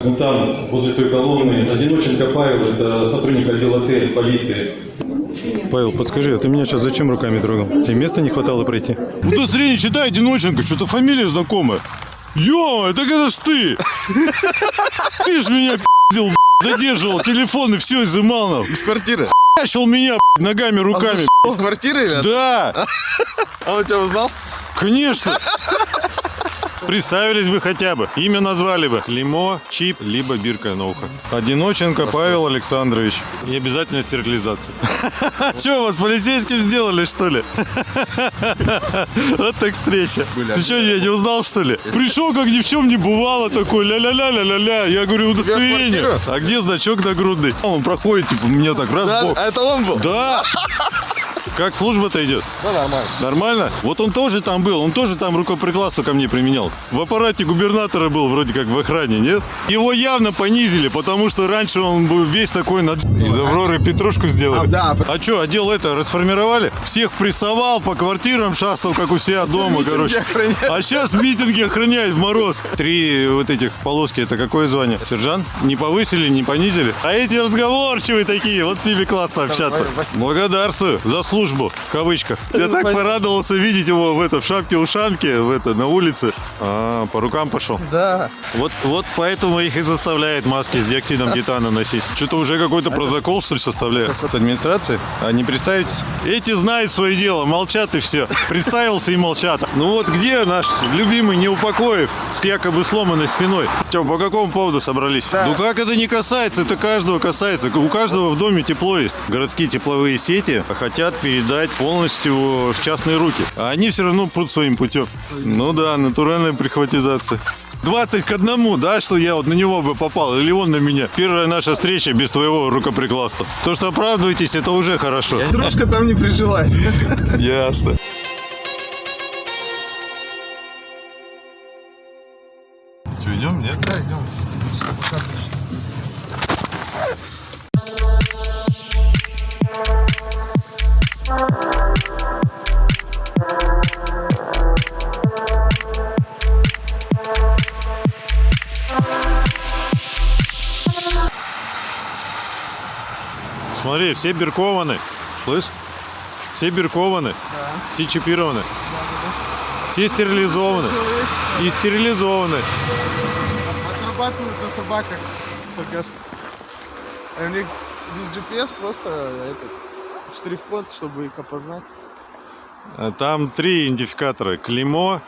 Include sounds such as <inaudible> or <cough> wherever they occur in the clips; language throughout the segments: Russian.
Вон там, возле той колонны, Одиноченко Павел, это сотрудник отдела Т полиции. Павел, подскажи, а ты меня сейчас зачем руками трогал? Тебе места не хватало пройти? Удостоверение читай, Одиноченко, что-то фамилия знакомая. Ё, так это ж ты! Ты ж меня пиздил, задерживал, телефон и все изымал нам. Из квартиры? Начал меня ногами, руками. Из квартиры или? Да, А он тебя узнал? конечно. Представились бы хотя бы. Имя назвали бы. Лимо, чип, либо бирка на ухо. Одиноченко Павел Александрович. И обязательно стерилизация. <laughs> Че, вас полицейским сделали, что ли? <laughs> Вот так встреча. Ты что, я не узнал, что ли? Пришел, как ни в чем не бывало, такой ля-ля-ля-ля-ля-ля. Я говорю, удостоверение. А где значок нагрудный? Он проходит, типа, меня так раз в бок. А это он был? Да! <laughs> Как служба-то идет? Да, нормально. Нормально? Вот он тоже там был, он тоже там рукоприкладство ко мне применял. В аппарате губернатора был вроде как в охране, нет? Его явно понизили, потому что раньше он был весь такой над... Из Авроры Петрушку сделали. А, да. А что, отдел это расформировали? Всех прессовал, по квартирам шастал, как у себя дома, митинги короче. охраняет. А сейчас митинги охраняет в мороз. Три вот этих полоски, это какое звание? Сержант? Не повысили, не понизили? А эти разговорчивые такие, вот с ними классно общаться. Благодарствую за службу, в кавычках. Я так порадовался видеть его в, это, в шапке-ушанке, в это, на улице. А, по рукам пошел. Да. Вот, вот поэтому их и заставляет маски с диоксидом титана носить. Что-то уже какой-то протокол, что ли, составляют? С администрации? А не представитесь? Эти знают свое дело, молчат и все. Представился и молчат. Ну вот где наш любимый Неупокоев с якобы сломанной спиной? Че, по какому поводу собрались? Ну как это не касается? Это каждого касается. У каждого в доме тепло есть. Городские тепловые сети хотят передать полностью в частные руки. А они все равно прут своим путем. Ну да, натуральная прихватизация. 20 к одному, да, что я вот на него бы попал, или он на меня. Первая наша встреча без твоего рукоприкладства. То, что оправдываетесь, это уже хорошо. Дружка там не прижилась. Ясно. Смотри, все биркованы. Слышь? Все биркованы. Все чипированы. Все стерилизованы. И стерилизованы. Отрабатывают на собаках пока что. А у них без GPS просто этот штрих-код, чтобы их опознать. А Там три идентификатора. Клеймо,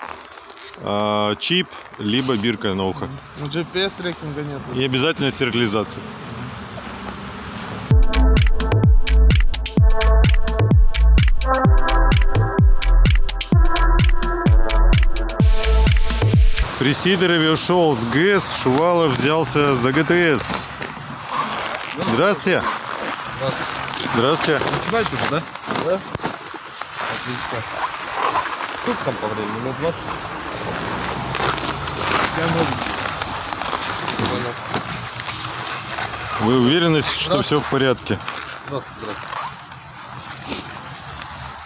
а, чип, либо бирка на ухо. Ну GPS трекинга нет. И обязательно стерилизация. При Сидорове ушел с ГЭС, Шувалов взялся за ГТС. Здравствуйте. Здравствуйте. Начинайте уже, да? Да. Отлично. Сколько там по времени? Минут 20? Я Понял. Вы уверены, что все в порядке? Здравствуйте, здравствуйте.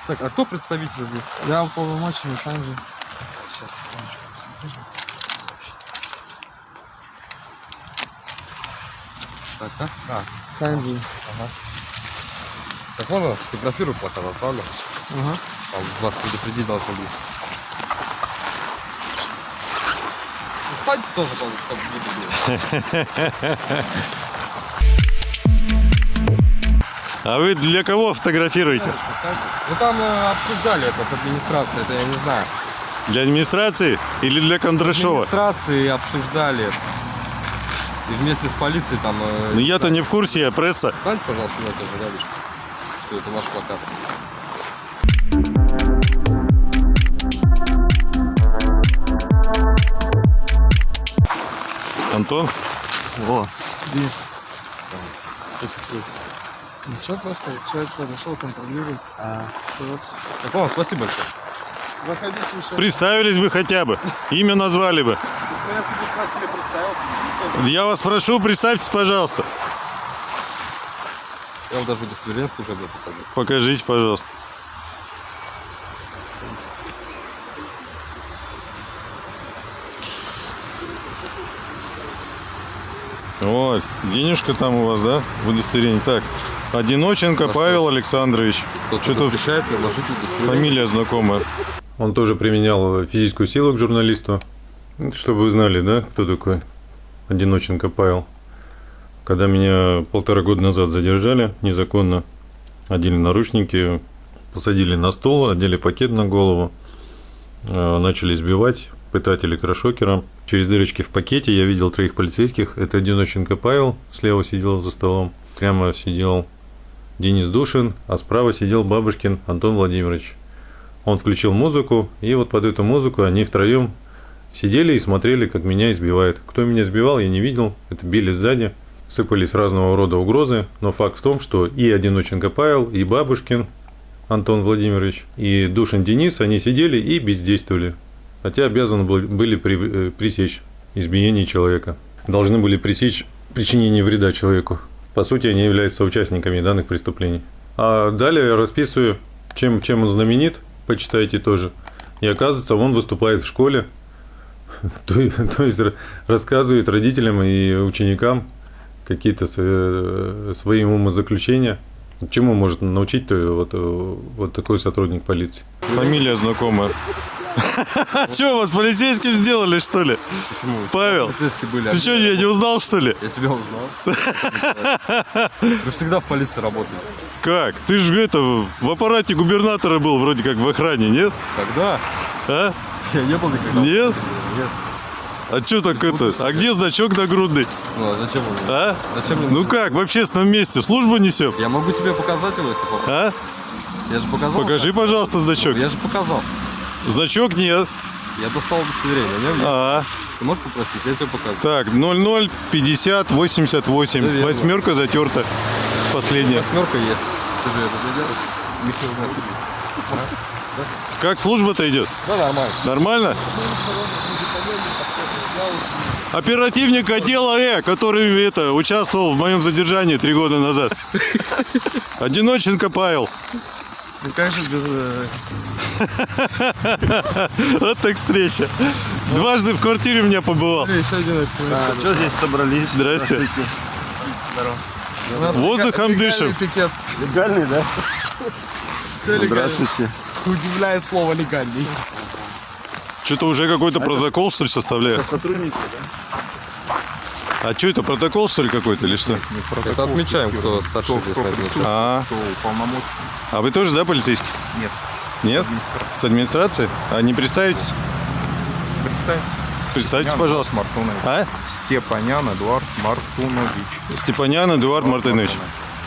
Так, а кто представитель здесь? Я уполномоченный также. Сейчас, секундочку. Так, так? А, Танжи. Так вон, фотографирую плакат, отправлю. Ага. Там вас предупредить должны быть. Ну, Встаньте тоже, чтобы видно было. <laughs> А вы для кого фотографируете? Ну там э, обсуждали это с администрацией, это я не знаю. Для администрации или для Кондрашова? Администрации обсуждали. И вместе с полицией там... э, Ну я-то не в курсе, я пресса. Встаньте, пожалуйста, на тоже рядышком, что это наш плакат. Антон? Во. Здесь. Ничего, просто человек подошел, контролирует ситуацию. Так, ладно, спасибо большое. Заходите еще. Представились бы хотя бы. Имя назвали бы. Если бы спросили, представился, Я вас прошу, представьтесь, пожалуйста. Я вам даже удостоверение служебное покажу. Покажите, пожалуйста. Вот, денежка там у вас, да, в удостоверении. Так, Одиноченко Павел Александрович. Что-то запрещает приложить удостоверение. фамилия знакомая. Он тоже применял физическую силу к журналисту. Чтобы вы знали, да, кто такой Одиноченко Павел. Когда меня полтора года назад задержали незаконно, одели наручники, посадили на стол, одели пакет на голову, э, начали избивать, пытать электрошокером. Через дырочки в пакете я видел троих полицейских. Это Одиноченко Павел, слева сидел за столом, прямо сидел Денис Душин, а справа сидел Бабушкин Антон Владимирович. Он включил музыку, и вот под эту музыку они втроем сидели и смотрели, как меня избивают. Кто меня избивал, я не видел. Это били сзади. Сыпались разного рода угрозы. Но факт в том, что и Одиноченко Павел, и Бабушкин Антон Владимирович, и Душин Денис, они сидели и бездействовали. Хотя обязаны были- при- э, пресечь избиение человека. Должны были пресечь причинение вреда человеку. По сути, они являются соучастниками данных преступлений. А далее я расписываю, чем, чем он знаменит, почитайте тоже. И оказывается, он выступает в школе, <laughs> то, есть ра- рассказывает родителям и ученикам какие-то э, свои умозаключения. Чему может научить то вот, э, вот такой сотрудник полиции? Фамилия знакомая. <laughs> Что, вас полицейским сделали, что ли? Почему? Павел, Полицейские были. Ты что, я не узнал, что ли? Я тебя узнал. <laughs> Вы всегда в полиции работаете. Как? Ты же это, в аппарате губернатора был вроде как в охране, нет? Когда? А? Я не был никогда. Нет? Нет. А что так это? А где значок нагрудный? Ну, а зачем он? А? Зачем мне Ну как, в общественном месте службу несем? Я могу тебе показать его, если попросишь. А? Я же показал. Покажи, пожалуйста, значок. Я же показал. Значок нет. Я достал удостоверение. Есть. А, Ты можешь попросить? Я тебе покажу. так, 00 50 88. Да. Восьмерка затерта. Последняя. Восьмерка есть. Ты же это делаешь. Михаил Дмитриевич. Как служба-то идет? Да, нормально. Нормально? Оперативник отдела Э, который это, участвовал в моем задержании три года назад. Одиноченко Павел. Ну как же без... э, Вот так встреча. Дважды в квартире у меня побывал. Еще один экстремист. А, что здесь собрались? Здрасте. Нас Воздухом дышим. легальный да? Все легально. Здравствуйте. Удивляет слово легальный. Что-то уже какой-то протокол, что ли, составляют? Сотрудники, А что это, протокол, что ли, какой-то или что? Это отмечаем, кто старше здесь этом участке. А, а вы тоже, да, полицейский? Нет. Нет? С администрации? А не представитесь? Представьте. Представьтесь, пожалуйста. Мартунович. А? Степанян Эдуард Мартунович. Степанян Эдуард Мартынович.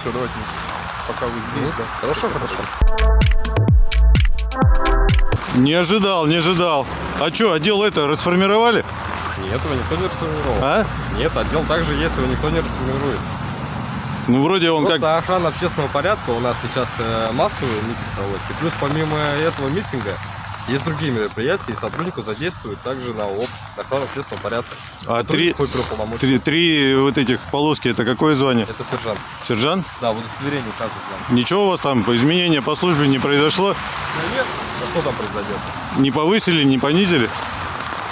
Все, давайте. Пока вы здесь, да. Хорошо, хорошо. Не ожидал, не ожидал. А что, отдел это расформировали? Нет, его никто не расформировал. А? Нет, отдел также есть, его никто не расформирует. Ну, вроде он Просто как... охрана общественного порядка у нас сейчас э, массовый митинг проводится. И плюс помимо этого митинга есть другие мероприятия, и сотруднику задействуют также на ОП, на охрану общественного порядка. А три, три, три вот этих полоски, это какое звание? Это сержант. Сержант? Да, в удостоверении указывают нам. Ничего у вас там, изменения по службе не произошло? Ну нет, а что там произойдет? Не повысили, не понизили?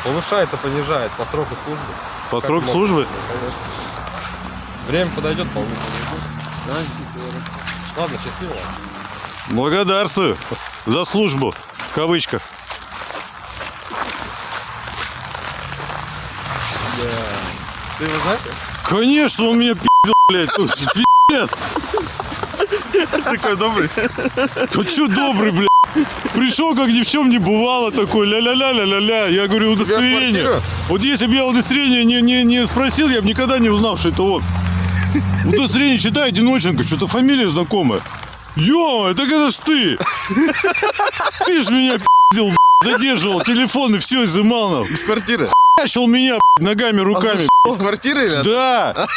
Повышает и понижает по сроку службы. По Как сроку могут. службы? Ну, конечно. Время подойдет, повысит. Ладно, счастливо. Благодарствую за службу, кавычках. Ты его знаешь? Конечно, он меня пиздил, блядь. Пиздец. Такой добрый. Ну что добрый, блядь. Пришел, как ни в чем не бывало, такой ля-ля-ля-ля-ля-ля. Я говорю, удостоверение. Вот если бы я удостоверение не, не, не спросил, я бы никогда не узнал, что это он. Удостоверение читай, Одиноченко, что-то фамилия знакомая. Ё, так это ж ты. Ты ж меня блядь, задерживал, телефон и все изымал нам. Из квартиры. Начал меня ногами, руками. Из квартиры или? Да,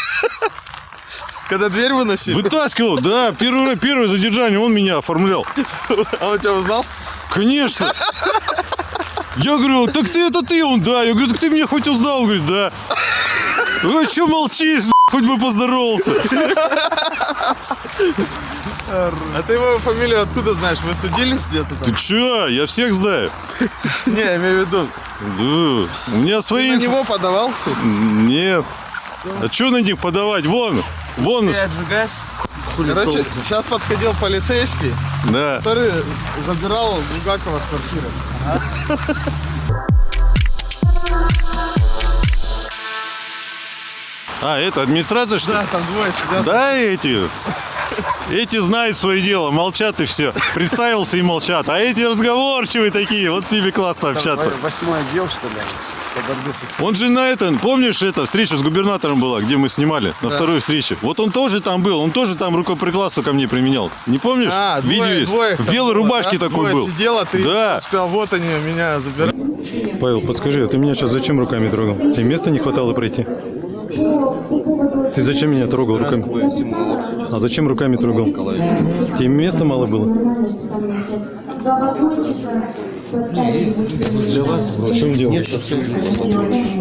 Когда дверь выносили? вытаскивал, да, первое, первое задержание он меня оформлял. А он тебя узнал? Конечно. Я говорю, так ты это ты, он, да. Я говорю, так ты меня хоть узнал? Он говорит, да. Ну, а что молчишь? Хоть бы поздоровался. А ты его фамилию откуда знаешь? Вы судились где-то Ты чё? Я всех знаю. Не, я имею в виду. Да. У меня Ты свои... на инф- него подавал в суд? Нет. А что на них подавать? Вон, вон. Короче, сейчас подходил полицейский, да. который забирал Булгакова с квартиры. А, это администрация, что ли? Да, там двое сидят. Да, эти. Эти знают свое дело, молчат и все. Представился и молчат. А эти разговорчивые такие, вот с ними классно общаться. Восьмой отдел, что ли? Он же на этом, помнишь, это встреча с губернатором была, где мы снимали, на второй встрече. Вот он тоже там был, он тоже там рукоприкладство ко мне применял. Не помнишь? А, Видео двое, есть? двое В белой было, рубашке да? такой Двое был. сидел, а ты Да. сказал, вот они меня забирают. Павел, подскажи, а ты меня сейчас зачем руками трогал? Тебе места не хватало пройти? Ты зачем меня трогал руками? А зачем руками трогал? Тебе места мало было? Для вас В чем дело? нет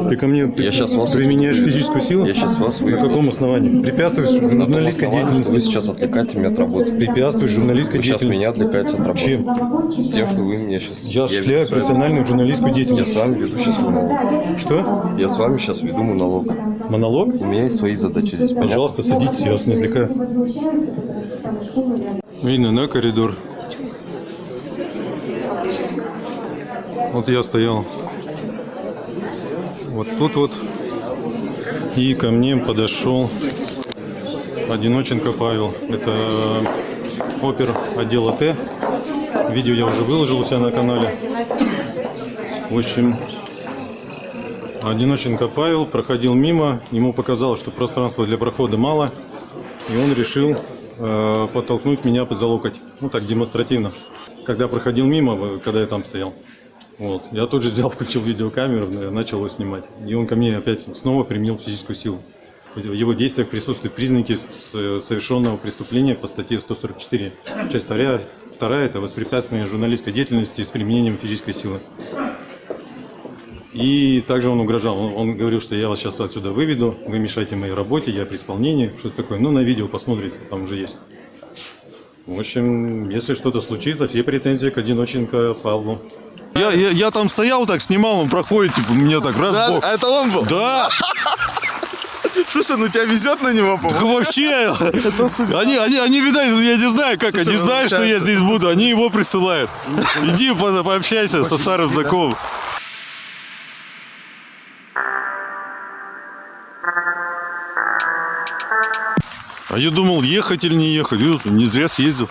Ты ко мне Я щас вас применяешь физическую силу? Я сейчас вас На каком основании? Препятствуешь журналистской что Вы деятельности? сейчас отвлекаете меня от работы. Препятствуешь журналистской Вы сейчас меня деятельности? отвлекаете от работы. Чем? Тем, что вы меня сейчас... Я осуществляю веду профессиональную журналистскую Я деятельность. с вами веду сейчас монолог. Что? Я с вами сейчас веду монолог. Монолог? У меня есть свои задачи здесь, понятно? Пожалуйста, садитесь, я вас не отвлекаю. Видно, на коридор. Вот я стоял вот тут вот. И ко мне подошел Одиноченко Павел. Это опер отдела Т. Видео я уже выложил у себя на канале. В общем, Одиноченко Павел проходил мимо, ему показалось, что пространства для прохода мало, и он решил э, подтолкнуть меня под за локоть. Ну так демонстративно. Когда проходил мимо, э, когда я там стоял. Вот. Я тут же взял, <laughs> включил видеокамеру, начал его снимать. И он ко мне опять снова применил физическую силу. В его действиях присутствуют признаки совершенного преступления по статье 144. Часть вторая, вторая это воспрепятствование журналистской деятельности с применением физической силы. И также он угрожал. Он говорил, что я вас сейчас отсюда выведу, вы мешаете моей работе, я при исполнении, что-то такое. Ну, на видео посмотрите, там уже есть. В общем, если что-то случится, все претензии к Одиноченко Павлу. Я, я, я там стоял так, снимал, он проходит, типа, мне так раз Да, бок. а это он был? Да, <laughs> Слушай, ну тебя везет на него, так по-моему. вообще. Они, они, они, видать, я не знаю как, они ну, знают, что я здесь буду, они его присылают. Иди по- пообщайся со старым знакомым. А я думал, ехать или не ехать. Не зря съездил.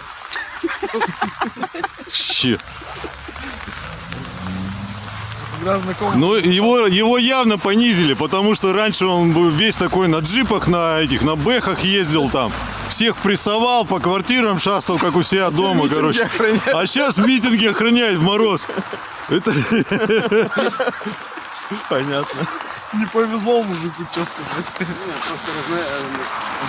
Че? Игра знакомых. Ну, его, его явно понизили, потому что раньше он был весь такой на джипах, на этих, на бэхах ездил там. Всех прессовал, по квартирам шастал, как у себя дома, короче. охраняет. А сейчас митинги охраняет в мороз. Это... <laughs> Понятно. Не повезло мужику, что сказать. Просто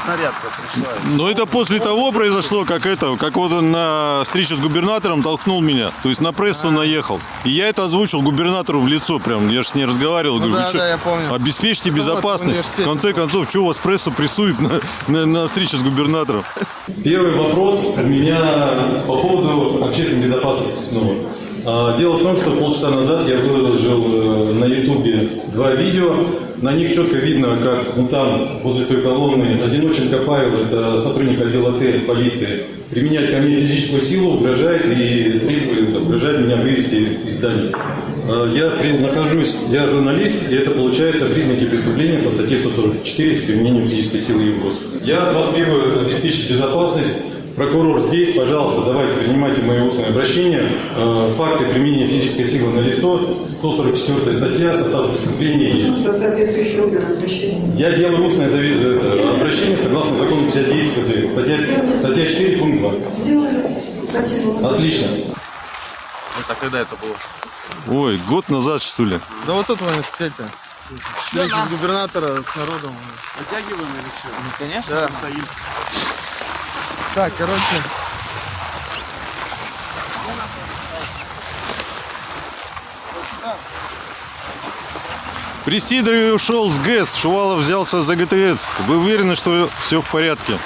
снарядка пришла. Но это после того произошло, как это, как вот он на встрече с губернатором толкнул меня. То есть на прессу наехал. И я это озвучил губернатору в лицо прям. Я же с ней разговаривал. Ну говорю, да, «Вы чё, да, я помню. Обеспечьте Ну вот, в безопасность. в конце концов, что вас прессу прессует на, на, на встрече с губернатором? Первый вопрос у меня по поводу общественной безопасности снова. А, Дело в том, что полчаса назад я выложил э, на ютубе два видео. На них четко видно, как ну, там, возле той колонны, Одиноченко Павел, это сотрудник отдела Т полиции, применяет ко мне физическую силу, угрожает и требует, угрожает меня вывести из здания. А, Я нахожусь, я журналист, и это получается признаки преступления по статье 144 с применением физической силы и угроз. Я от вас требую обеспечить безопасность. Прокурор здесь, пожалуйста, давайте принимайте мое устное обращение. Э, Факты применения физической силы на лицо, 144 статья, состав преступления есть. Со. Я делаю устное это, обращение согласно закону 59 ФЗ. Статья, статья 4, пункт 2. Сделаю. Спасибо. Отлично. Это когда это было? Ой, год назад, что ли? Да вот тут в университете. Встреча с губернатора с народом. Натягиваем или что? Ну, конечно, Да. стоим. Так, короче, Престидоров ушел с ГЭС, Шувалов взялся за ГТС. Вы уверены, что все в порядке?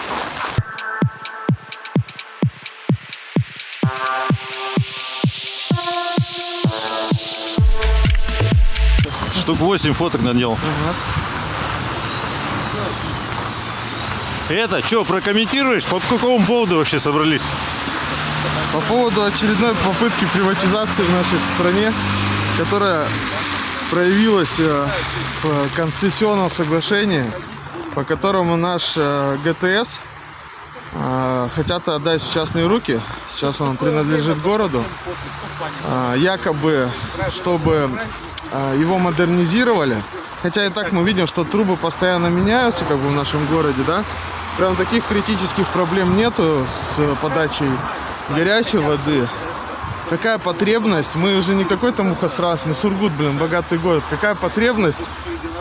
Штук 8 фоток надел. Это, что, прокомментируешь? По какому поводу вообще собрались? По поводу очередной попытки приватизации в нашей стране, которая проявилась э, в концессионном соглашении, по которому наш э, ГТС э, хотят отдать в частные руки. Сейчас он принадлежит городу. Якобы, чтобы его модернизировали. Хотя и так мы видим, что трубы постоянно меняются как бы в нашем городе, да. Прям таких критических проблем нету с подачей горячей воды. Какая потребность? Мы уже не какой-то Мухосрас, мы Сургут, блин, богатый город. Какая потребность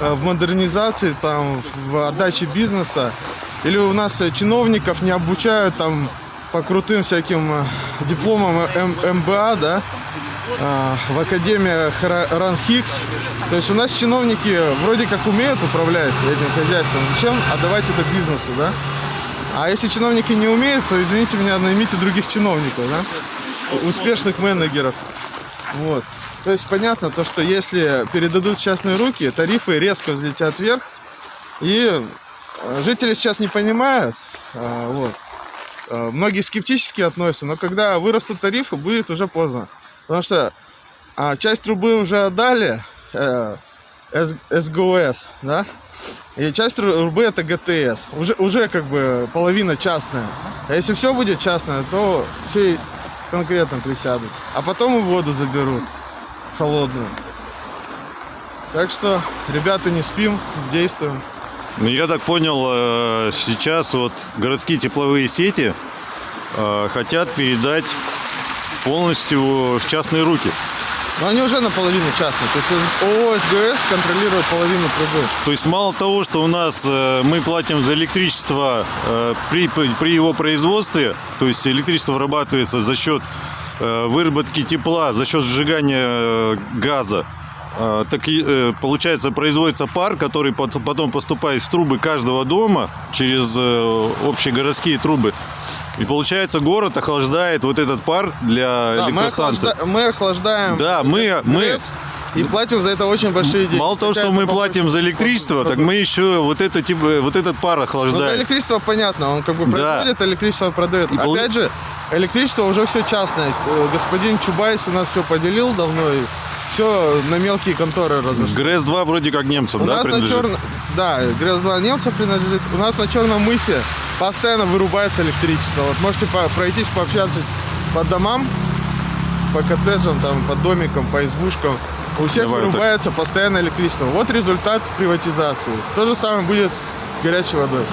э, в модернизации, там, в отдаче бизнеса? Или у нас э, чиновников не обучают там по крутым всяким э, дипломам М- МБА, да? А, в академиях Ра- Ранхикс. То есть у нас чиновники вроде как умеют управлять этим хозяйством. Зачем отдавать это бизнесу, да? А если чиновники не умеют, то извините меня, наймите других чиновников, да? Успешных менеджеров. Вот. То есть понятно то, что если передадут частные руки, тарифы резко взлетят вверх. И э, жители сейчас не понимают, а, вот. Э, Многие скептически относятся, но когда вырастут тарифы, будет уже поздно. Потому что а, часть трубы уже отдали э, С- СГОС, да? И часть тру- трубы это ГТС. Уже, уже как бы половина частная. А если все будет частное, то все конкретно присядут. А потом и воду заберут холодную. Так что, ребята, не спим, действуем. Ну, я так понял, э, сейчас вот городские тепловые сети э, хотят передать полностью в частные руки. Но они уже наполовину частные. То есть ООО СГС контролирует половину трубы. То есть мало того, что у нас э, мы платим за электричество э, при, при его производстве, то есть электричество вырабатывается за счет э, выработки тепла, за счет сжигания э, газа, э, так и э, получается производится пар, который пот- потом поступает в трубы каждого дома через э, общегородские трубы. И получается город охлаждает вот этот пар для Да, мы, электростанции. охлажда- мы охлаждаем Да, мы, мы, и платим за это очень большие деньги. Мало того, что мы платим за электричество, так мы еще вот, это, типа, вот этот пар Ну, охлаждаем. электричество понятно, он как бы Да. производит, электричество продает. И пол- Опять же, электричество уже все частное. Э, Господин Чубайс у нас все поделил давно и все на мелкие конторы разошло. ГРЭС-2 вроде как немцам, У да, нас на принадлежит? черном... Да, ГРЭС-2 немцам принадлежит. У нас на Черном мысе постоянно вырубается электричество. Вот можете по- пройтись, пообщаться по домам, по коттеджам, там, по домикам, по избушкам. У всех Давай вот так. вырубается постоянно электричество. Вот результат приватизации. То же самое будет с горячей водой.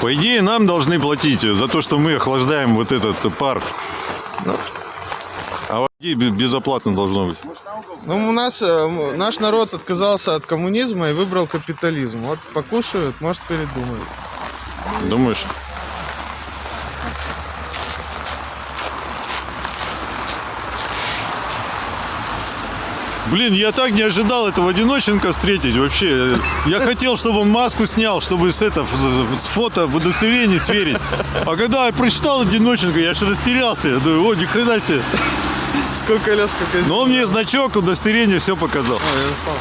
По идее, нам должны платить за то, что мы охлаждаем вот этот пар. А бе- безоплатно должно быть. Ну, у нас, э, наш народ отказался от коммунизма и выбрал капитализм. Вот покушают, может, передумают. Думаешь? Блин, я так не ожидал этого одиноченка встретить вообще. Я хотел, чтобы он маску снял, чтобы с, это, с фото в удостоверении сверить. А когда я прочитал одиноченка, я аж растерялся. Я думаю, о, ни хрена себе. Сколько лет, сколько... Но он мне значок, удостоверение все показал. Ой, я устал.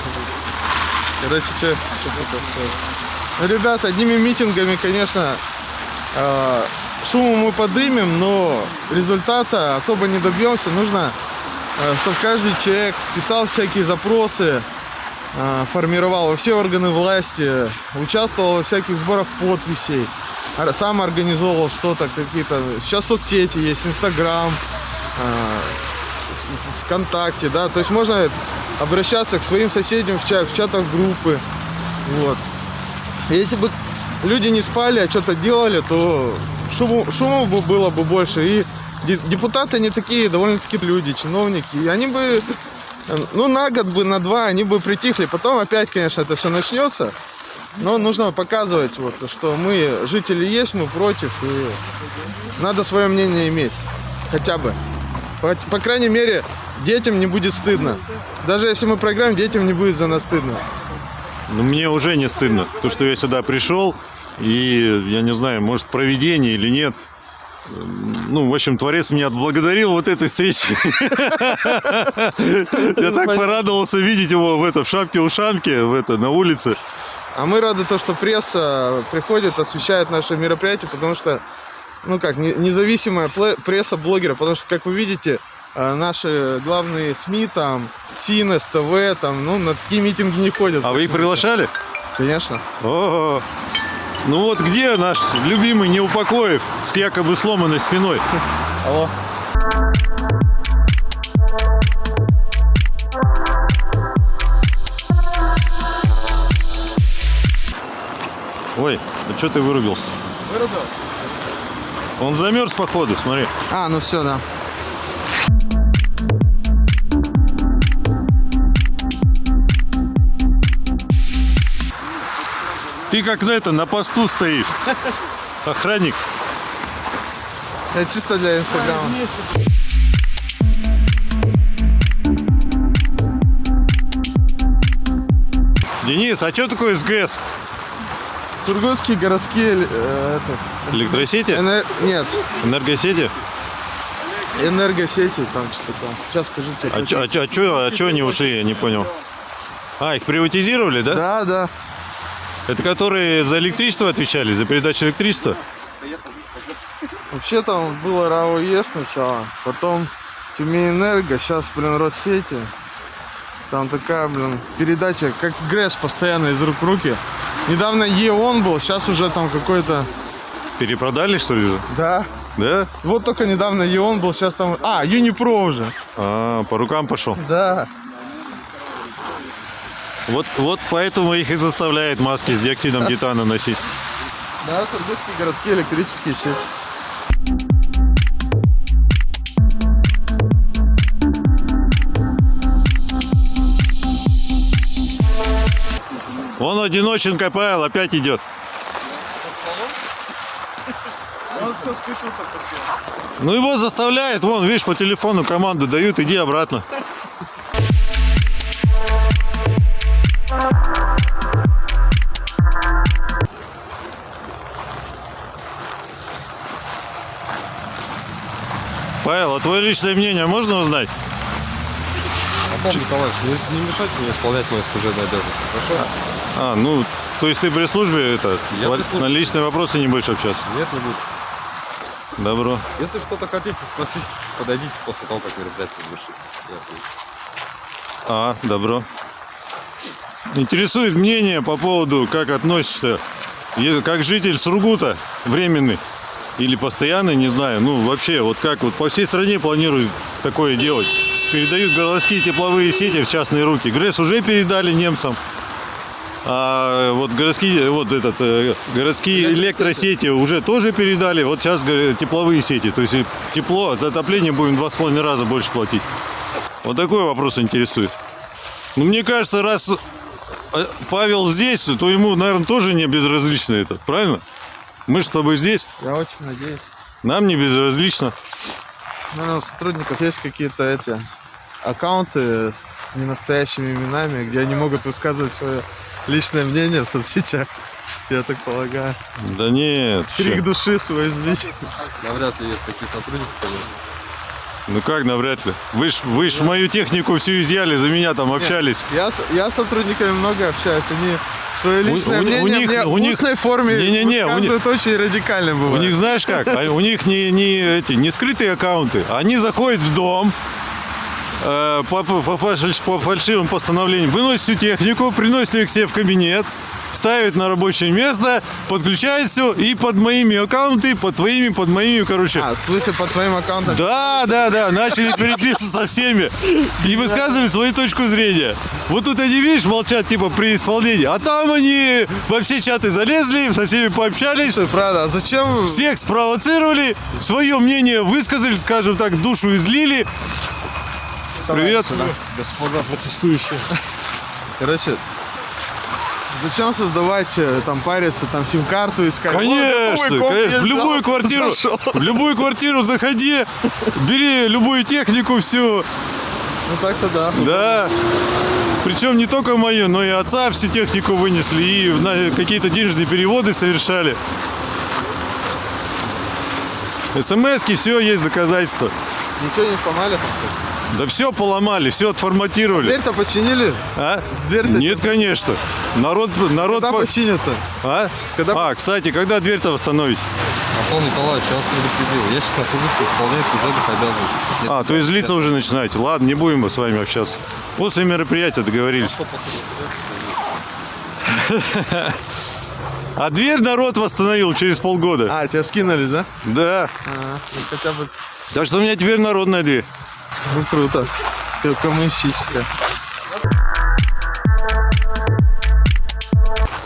Короче, что, что? Ну, ребята, одними митингами, конечно, э, шуму мы подымем, но результата особо не добьемся. Нужно, э, чтобы каждый человек писал всякие запросы, э, формировал во все органы власти, участвовал во всяких сборах подписей, сам организовывал что-то, какие-то... Сейчас соцсети есть, Инстаграм, э, ВКонтакте, да, то есть можно обращаться к своим соседям в, чат, в чатах группы, вот. Если бы люди не спали, а что-то делали, то шуму бы было бы больше. И де- депутаты не такие довольно-таки люди, чиновники. И они бы, ну, на год бы, на два, они бы притихли. Потом опять, конечно, это все начнется. Но нужно показывать, вот, что мы, жители есть, мы против. И надо свое мнение иметь. Хотя бы. По, по крайней мере, детям не будет стыдно. Даже если мы проиграем, детям не будет за нас стыдно. Ну, мне уже не стыдно, то, что я сюда пришел, и, я не знаю, может, проведение или нет. Ну, в общем, Творец меня отблагодарил вот этой встречи. Я так порадовался видеть его в, это, в шапке-ушанке, в это, на улице. А мы рады то, что пресса приходит, освещает наше мероприятие, потому что, ну как, не- независимая пресса блогера, потому что, как вы видите, э, наши главные СМИ, там, СИНЕС, ТВ, там, ну, на такие митинги не ходят. А вы их приглашали? Конечно. О, ну вот где наш любимый Неупокоев с якобы сломанной спиной? <laughs> Алло. Ой, а что ты вырубился? Вырубил? Он замерз походу, смотри. А, ну все, да. Ты как на это, на посту стоишь. Охранник. Это чисто для Инстаграма. Денис, а что такое СГС? Сургутские городские э, это, Электросети? энер- нет, Энергосети? энергосети, там что такое. Сейчас скажу тебе. А чё, а чё, а чё, а чё они ушли, я не понял. А, их приватизировали, да? Да, да. Это которые за электричество отвечали, за передачу электричества? Вообще там было РАО ЕС сначала, потом Тюмень-Энерго, сейчас, блин, Россети. Там такая, блин, передача, как ГРЭС постоянно из рук в руки. Недавно ЕОН был, сейчас уже там какой-то... Перепродали, что ли? Да. Да? Вот только недавно ЕОН был, сейчас там... А, Юнипро уже. А, по рукам пошел. Да. Вот, вот поэтому их и заставляет маски с диоксидом титана носить. Да, Сургутские городские электрические сети. Он одиноченко Павел опять идет. Он все скучился Ну его заставляет, вон, видишь, по телефону команду дают, иди обратно. Павел, а твое личное мнение можно узнать? Антон Николаевич, не, не мешайте мне исполнять мои служебные обязанности, хорошо? А, ну, то есть ты при службе это, Я во- при службе. на личные вопросы не будешь общаться? Нет, не буду. Добро. Если что-то хотите спросить, подойдите после того, как мероприятие завершится. А, добро. Интересует мнение по поводу, как относишься, е- как житель Сургута, временный или постоянный, не знаю, ну вообще, вот как вот по всей стране планируют такое делать. Передают городские тепловые сети в частные руки. ГРЭС уже передали немцам. А вот городские, вот этот, э, городские электросети уже тоже передали. Вот сейчас тепловые сети. То есть тепло, за отопление будем два с половиной раза больше платить. Вот такой вопрос интересует. Ну, мне кажется, раз э, Павел здесь, то ему, наверное, тоже не безразлично это, правильно? Мы же с тобой здесь, Я очень надеюсь. нам не безразлично. Наверное, у сотрудников есть какие-то эти аккаунты с ненастоящими именами, где они могут высказывать свое личное мнение в соцсетях. Я так полагаю. Да нет, Крик всё. души свой излить. Навряд ли есть такие сотрудники, конечно. ну как, навряд ли. Вы ж, вы ж мою технику всю изъяли, за меня там общались. Я, с- я с сотрудниками много общаюсь. Они свое личное у мнение них- мне у в них- устной форме Не-не-не, у них- очень радикально У бывает. них, знаешь как, а у них не, не, эти, не скрытые аккаунты. Они заходят в дом, по, по- по фальш- по фальшивым постановлениям, выносят всю технику, приносят ее к себе в кабинет, ставят на рабочее место, подключают все и под моими аккаунты, под твоими, под моими, короче. А, в смысле, по твоим аккаунтам? Да, да, да, начали переписываться со всеми и высказывать свою точку зрения. Вот тут они, видишь, молчат типа при исполнении, а там они во все чаты залезли, со всеми пообщались, Слушай, правда, а зачем... всех спровоцировали, свое мнение высказали, скажем так, душу излили. Привет. Господа протестующие. Короче, зачем создавать, э, там, париться, там, сим-карту искать? Конечно, Ой, конечно, в любую да, квартиру, зашел. в любую квартиру заходи, бери любую технику, всю, Ну так-то да. да. Причем не только мою, но и отца всю технику вынесли и какие-то денежные переводы совершали. СМСки, все, есть доказательства. Ничего не сломали там? Да все поломали, все отформатировали. Дверь-то починили? А? Дверь-то Нет, конечно. Народ, народ... Когда по- починят-то? А? Когда- А, кстати, когда дверь-то восстановить? Антон Николаевич, я вас предупредил. Я сейчас нахожусь по исполнению служебных обязанностей. А, то есть злиться уже начинаете. Ладно, не будем мы с вами общаться. После мероприятия договорились. А дверь народ восстановил через полгода. А, тебя скинули, да? Да. А, ну хотя бы, Так что у меня теперь народная дверь. Ну круто. Ко- Коммунистическая.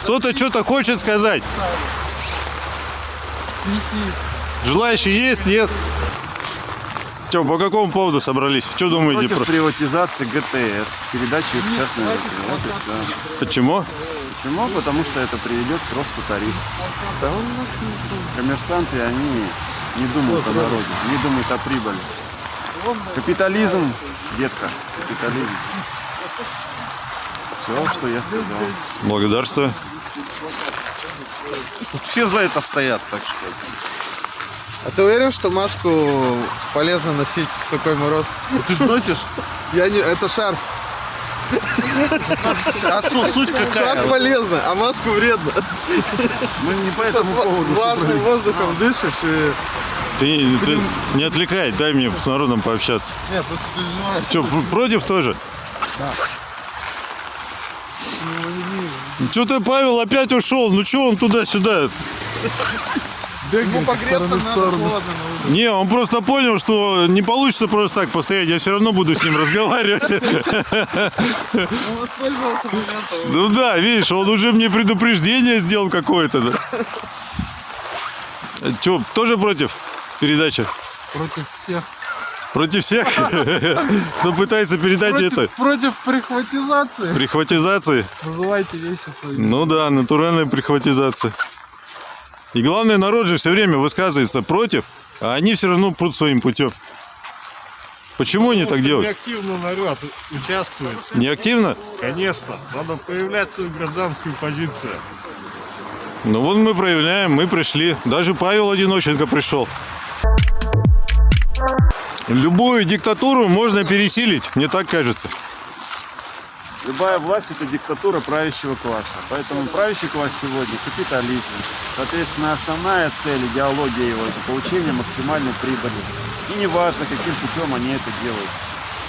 Кто-то что-то хочет сказать. Желающие есть? Нет? Че, по какому поводу собрались? Что думаете? Против Про... приватизации ГТС, передачи в частные руки. Вот и все. Почему? Почему? Потому что это приведет к росту тарифов. Коммерсанты, они не думают о народе, не думают о прибыли. Капитализм, детка, капитализм. Все, что я сказал. Благодарствую. Все за это стоят, так что. А ты уверен, что маску полезно носить в такой мороз? Ты же носишь? Я не... Это шарф. А су- суть Шарф какая? полезно, а маску вредно. Мы не по Сейчас этому поводу влажным воздухом дышишь и... Ты, ты не отвлекай, дай мне с народом пообщаться. Не, просто переживаю. Что, против тоже? Что-то Павел опять ушел. Ну что он туда-сюда? Ему погреться надо, холодно на улице. Не, он просто понял, что не получится просто так постоять. Я все равно буду с ним разговаривать. Он воспользовался моментом. Ну да, видишь, он уже мне предупреждение сделал какое-то. Да. Че, тоже против передачи? Против всех. Против всех? <laughs> Кто пытается передать это? против прихватизации. Прихватизации? Называйте вещи свои. Ну да, натуральная прихватизация. И главное, народ же все время высказывается против, а они все равно прут своим путем. Почему они так делают? активно народ участвует. Не активно? Конечно, надо проявлять свою гражданскую позицию. Ну вот мы проявляем, мы пришли. Даже Павел Одиноченко пришел. Любую диктатуру можно пересилить, мне так кажется. Любая власть это диктатура правящего класса. Поэтому правящий класс сегодня капитализм. Соответственно, основная цель, идеология его это получение максимальной прибыли. И неважно, каким путем они это делают.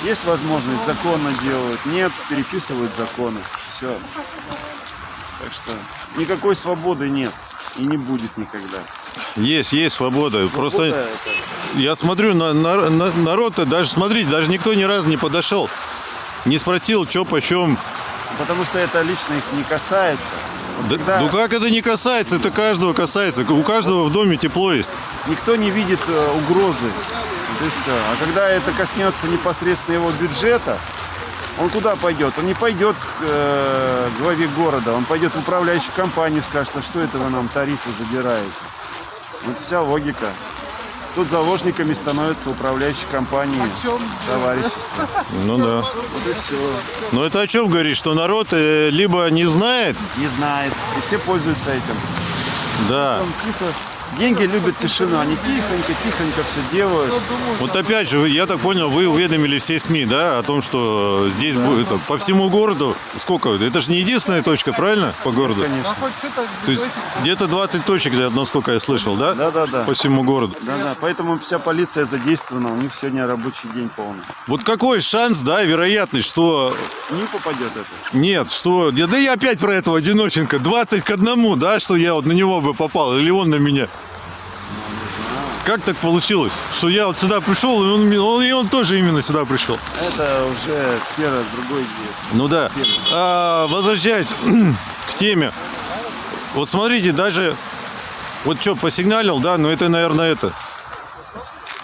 Есть возможность, законно делают. Нет, переписывают законы. Все. Так что никакой свободы нет. И не будет никогда. Есть, есть свобода. Просто Свобода это- я смотрю на, на- на- народ-то, даже смотрите, даже никто ни разу не подошел. Не спросил, что почем. Потому что это лично их не касается. Да- когда ну как это не касается? Это каждого касается. У каждого в доме тепло есть. Никто не видит э, угрозы. Вот и все. А когда это коснется непосредственно его бюджета, он куда пойдет? Он не пойдет к э, главе города, он пойдет в управляющую компанию и скажет, а что это вы нам тарифы задираете? Вот вся логика. Тут заложниками становятся управляющие компании, товарищества. Ну да. Вот и все. Но это о чем говорит? Что народ э, либо не знает, Не знает. И все пользуются этим. да. Там тихо. Деньги любят тишину. Они тихонько, тихонько все делают. Вот опять же, я так понял, вы уведомили все СМИ, да, о том, что здесь будет это, по всему городу. Сколько? Это же не единственная точка, правильно? По городу. Конечно. То есть где-то 20 точек, насколько я слышал, да? Да-да-да. По всему городу. Да-да. Поэтому вся полиция задействована. У них сегодня рабочий день полный. Вот какой шанс, да, вероятность, что СМИ попадет это. нет, что... Да да я опять про этого одиноченко. 20 к одному, да, что я вот на него бы попал, или он на меня. Как так получилось, что я вот сюда пришел, и он, он- и он тоже именно сюда пришел? Это уже сфера другой де- Ну да. темы. А, возвращаясь <clears throat> к теме. Вот смотрите, даже... Вот что, посигналил, да, но это, наверное, это.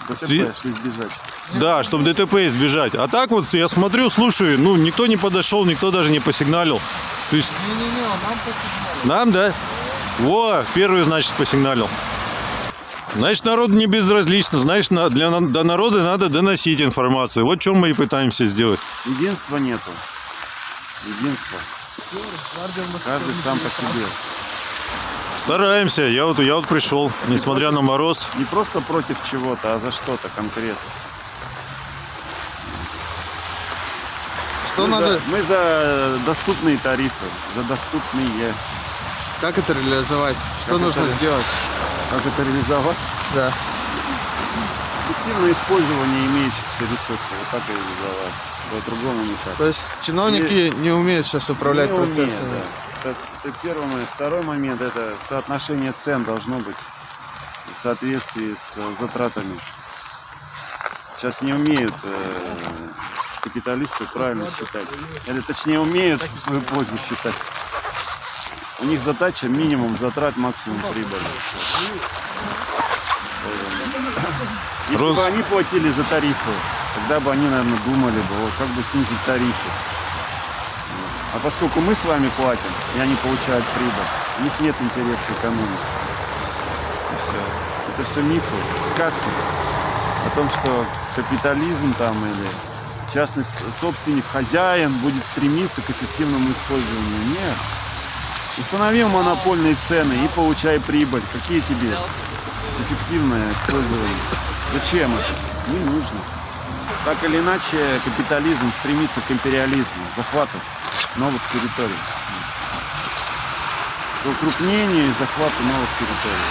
ДТП, Сви- избежать. Да, чтобы ДТП избежать. А так вот я смотрю, слушаю, ну, никто не подошел, никто даже не посигналил. То есть Не-не-не, нам посигнали. нам, да? Во, первый, значит, посигналил. Значит, народу не безразлично. Значит, на- для до народа надо доносить информацию. Вот что мы и пытаемся сделать. Единства нету. Единства. Каждый сам по себе. Стараемся. Я вот, я вот пришел, несмотря на мороз. Не просто против чего-то, а за что-то конкретно. Что мы надо, За, мы за доступные тарифы, за доступные. как это реализовать? Что Как нужно это- сделать? Как это реализовать? Да. Эффективное использование имеющихся ресурсов. Вот так и реализовать. По-другому никак. То есть чиновники не умеют сейчас управлять Не процессами. да. Это, это первый момент. Второй момент это соотношение цен должно быть в соответствии с э, затратами. Сейчас не умеют э, капиталисты правильно считать. Или точнее умеют в свою пользу считать. У них задача минимум затрат, максимум прибыли. Если Роз- бы они платили за тарифы, тогда бы они, наверное, думали бы, вот, как бы снизить тарифы. А поскольку мы с вами платим, и они получают прибыль, у них нет интереса экономить. И всё. Это все мифы, сказки о том, что капитализм там или частный собственник, хозяин будет стремиться к эффективному использованию. Нет. Установил монопольные цены и получай прибыль. Какие тебе эффективное использование? Зачем это? Не нужно. Так или иначе, капитализм стремится к империализму, захвату новых территорий. К укрупнению и захвату новых территорий.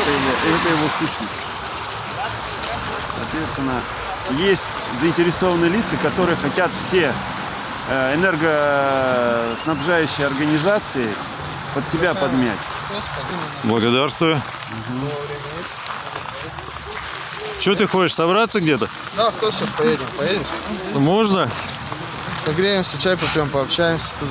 Это его, это его сущность. Соответственно, есть заинтересованные лица, которые хотят все э, энергоснабжающие организации под себя подмять. Благодарствую. Что ты хочешь, собраться где-то? Да, кто сейчас поедем? Поедем? Можно? Погреемся, чай попьем, пообщаемся, то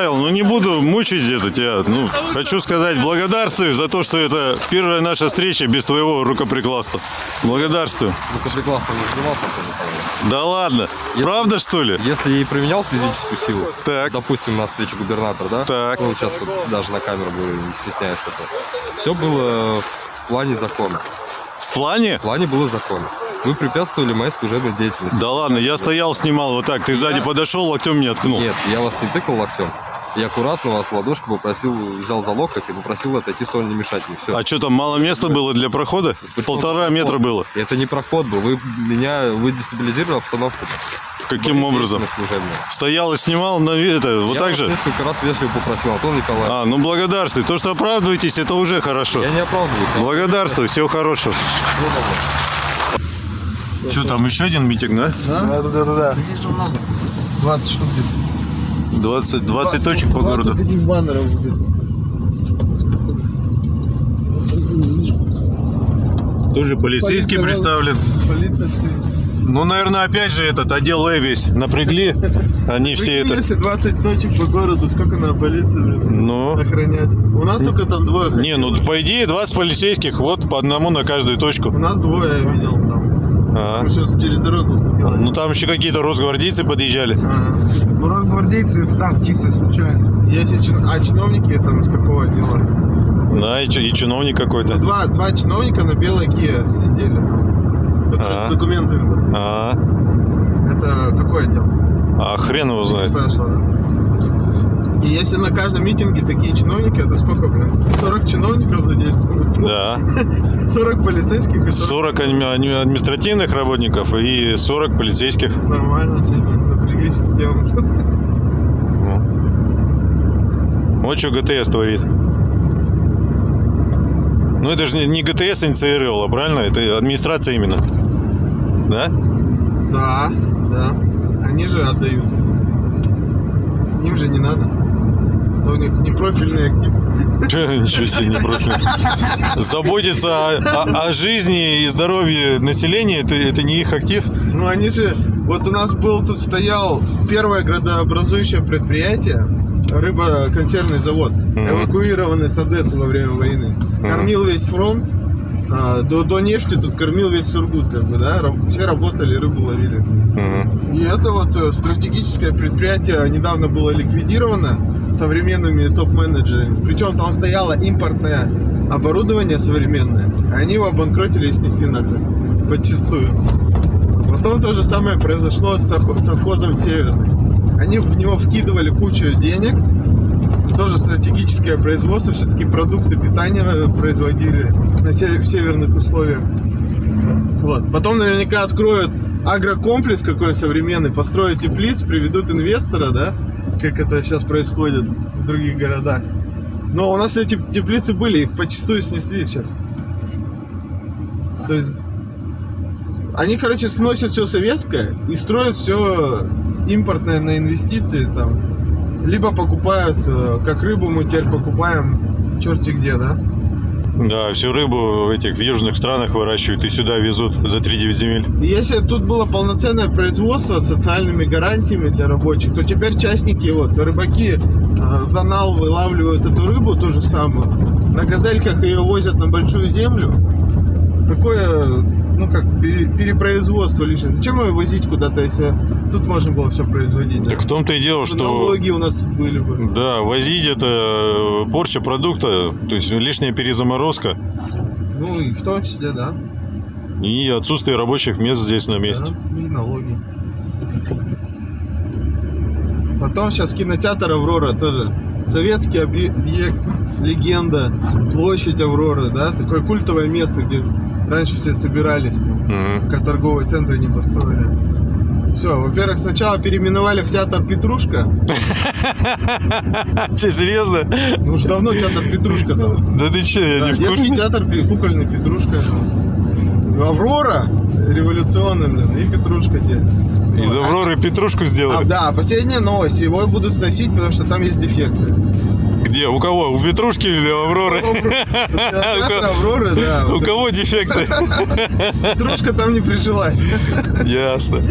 Павел, ну не буду мучить это тебя. Ну, хочу сказать благодарствую за то, что это первая наша встреча без твоего рукоприкладства. Благодарствую. Рукоприкладством не Николаевич. Да ладно. Правда, что ли? Если я и применял физическую силу, Так. допустим, на встрече губернатора, да? Так. Ну, сейчас вот даже на камеру говорю, не стесняюсь этого. Все было в плане закона. В плане? В плане было закона. Вы препятствовали моей служебной деятельности. Да ладно, я стоял, снимал вот так. Ты сзади подошел, локтем меня ткнул. Нет, я вас не тыкал локтем. Я аккуратно вас ладошку попросил, взял за локоть и попросил отойти в сторону, не мешать мне. Все. А что там, мало места было для прохода? Полтора метра было. Это не проход был. Вы меня, вы дестабилизировали обстановку. Каким образом? Деятельность служебная. Стоял и снимал, на это, вот я так же? несколько раз вежливо попросил, Антон Николаевич. А, ну благодарствую. То, что оправдываетесь, это уже хорошо. Я не оправдываюсь. я Благодарствую, всего хорошего. всего доброго. Что там, еще один митинг, да? Да? Да, да, да, да. Здесь же много. 20 штук где-то. 20, 20 точек по 20 городу. таких баннеров где-то. Тоже полицейский Полиция, представлен. Полиция стоит. Ну, наверное, опять же этот отдел Э весь напрягли. <laughs> Они все это... Если 20 точек по городу, сколько надо полиции блин, Ну, охранять? У нас только там двое. не, ну по идее 20 полицейских, вот по одному на каждую точку. У нас двое я видел там. А. Через дорогу. Ну там еще какие-то росгвардейцы подъезжали. Ну, росгвардейцы, это так, чисто случайность. Если чин- А чиновники там из какого отдела? Да, и, чи- и чиновник Ну, какой-то. два, два чиновника на белой Kia сидели. Которые А. с документами. вот. А, Это какой отдел? а хрен его знает. Спрашивал, да. И если на каждом митинге такие чиновники, это сколько, блин? 40 чиновников задействовано. Да. <laughs> 40 полицейских и 40, 40 адми- адми- административных работников и 40 полицейских. нормально, сегодня напрягли систему. Вот что ГТС творит. Ну это же не- не ГТС инициировала, правильно? Это администрация именно. Да? Да, да. Они же отдают. Им же не надо. Это у них не профильный актив. Ничего себе, не профиль. Заботиться о, о- о жизни и здоровье населения, это, это не их актив. Ну они же, вот у нас был тут стоял первое градообразующее предприятие, рыбоконсервный завод, эвакуированный с Одессы во время войны. Кормил весь фронт, а, до, до нефти тут кормил весь Сургут, как бы, да, все работали, рыбу ловили. И это вот э, стратегическое предприятие недавно было ликвидировано современными топ-менеджерами. Причем там стояло импортное оборудование современное. а Они его обанкротили и снесли нахрен. Подчистую. Потом то же самое произошло с совхо- совхозом Северный. Они в него вкидывали кучу денег. Тоже стратегическое производство. Все-таки продукты питания э, производили на в северных условиях. Вот. Потом наверняка откроют агрокомплекс какой современный, построят теплиц, приведут инвестора, да, как это сейчас происходит в других городах. Но у нас эти теплицы были, их почастую снесли сейчас. То есть они, короче, сносят все советское и строят все импортное на инвестиции там. Либо покупают, э, как рыбу мы теперь покупаем черти где, да? Да, всю рыбу в этих в южных странах выращивают и сюда везут за 3-9 земель. Если тут было полноценное производство с социальными гарантиями для рабочих, то теперь частники, вот, рыбаки э, за нал вылавливают эту рыбу, ту же самую, на газельках ее возят на большую землю. Такое, ну как, пере- перепроизводство лишнее. Зачем ее возить куда-то, если тут можно было все производить? да? Так в том-то и дело, что... Налоги у нас тут были бы. Да, возить это э, порча продукта, то есть лишняя перезаморозка Ну и в том числе, да. и отсутствие рабочих мест здесь на месте. Да, и налоги. Потом сейчас кинотеатр Аврора тоже. Советский объ- объект, легенда, площадь Авроры, да, такое культовое место, где раньше все собирались, Мгм. пока торговые центры не построили. Все, во-первых, сначала переименовали в театр Петрушка. <laughs> Че, серьезно? Ну уж давно театр Петрушка там. Да ты че, я не в детский театр кукольный Петрушка. Аврора революционный, блин, и Петрушка теперь. Из Авроры петрушку А, сделали. да, последняя новость. Его будут сносить, потому что там есть дефекты. Где? У кого? У Петрушки или у Авроры? <laughs> Театр Авроры, да. <laughs> У кого дефекты? Петрушка там не прижилась. <laughs> Ясно.